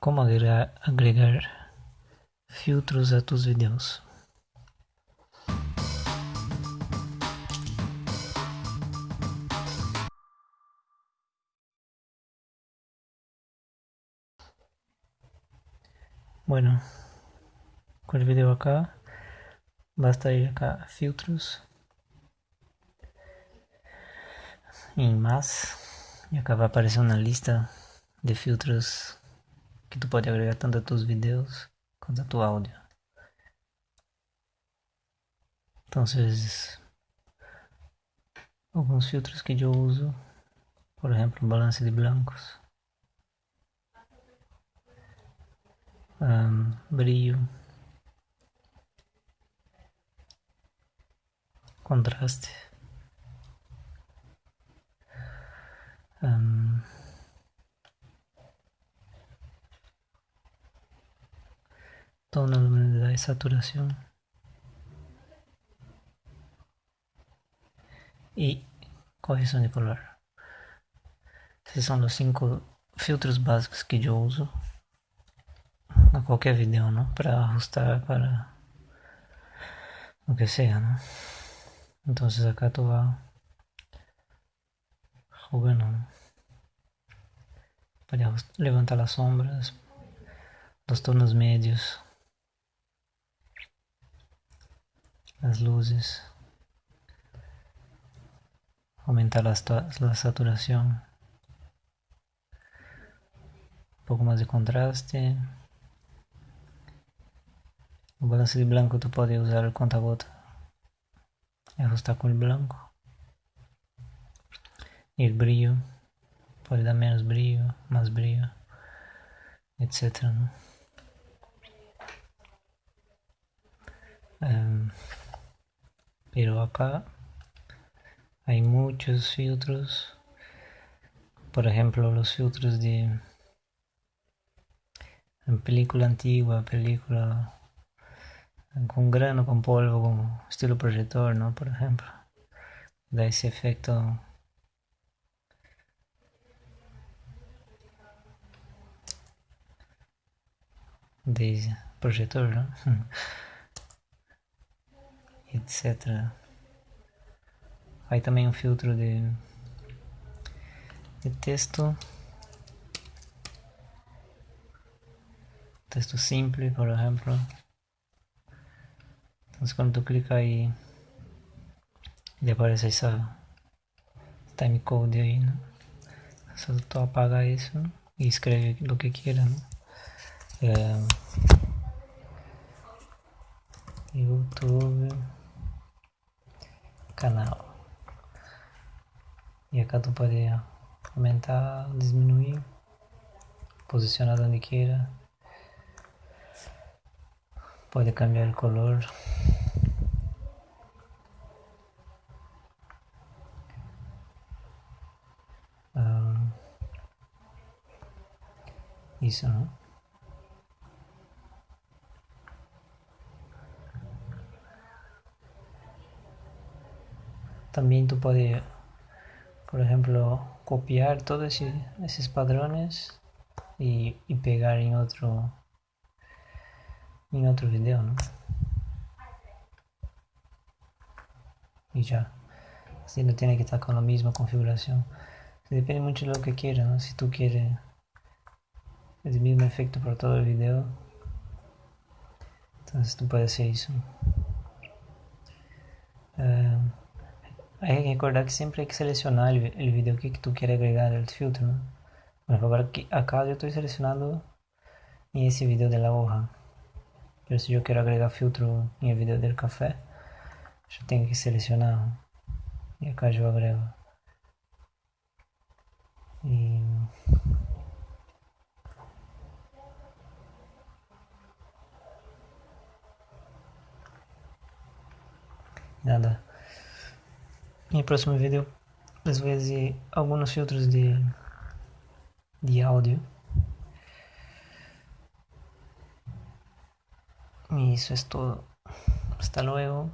Como agregar, agregar filtros a tus vídeos. Bueno, con el video acá, basta ir acá a filtros y más y acá va a aparecer una lista de filtros que tu pode agregar tanto a tus vídeos quanto a tu áudio. Então, alguns filtros que eu uso, por exemplo, balance de blancos, um, brilho, contraste. Um, tono, luminosidade e saturação. E correção de color. Esses são os cinco filtros básicos que eu uso a qualquer vídeo, não? Para ajustar para o que seja, não? Então, acá tu vas jugando para levantar as sombras, os tonos médios. Las luces, aumentar la, saturación, un poco más de contraste. O balance de blanco tu pode usar o conta-gota ajustar com o branco. E o brilho, pode dar menos brilho, mais brilho, etc. pero acá hay muchos filtros. Por ejemplo los filtros de película antigua película con grano con polvo con estilo proyector no por ejemplo da ese efecto. De proyector ¿no? etc. Aí também um filtro de, de texto. Texto simples, por exemplo. Então, quando tu clica aí, ele aparece essa timecode aí, né? Só tu apaga isso e escreve o que queira, né? É, YouTube canal. E acá tu pode aumentar, diminuir, posicionar onde queira. Pode cambiar o color. Um, isso, não? También tú puedes, por ejemplo, copiar todos esos padrones y, pegar en otro en otro video, ¿no? Y ya. Así no tiene que estar con la misma configuración. Depende mucho de lo que quieras. Si tú quieres el mismo efecto para todo el video, entonces tú puedes hacer eso. Que recordar que siempre hay que seleccionar el, el video que, que, tú quieres agregar al filtro. ¿no? Bueno, ahora aquí, acá yo estoy seleccionando en ese video de la hoja. Pero si yo quiero agregar filtro en el video del café, yo tengo que seleccionar. Y acá yo agrego. Y... Nada. Em próximo vídeo vou dizer alguns filtros de, de áudio. E isso é tudo. Hasta luego.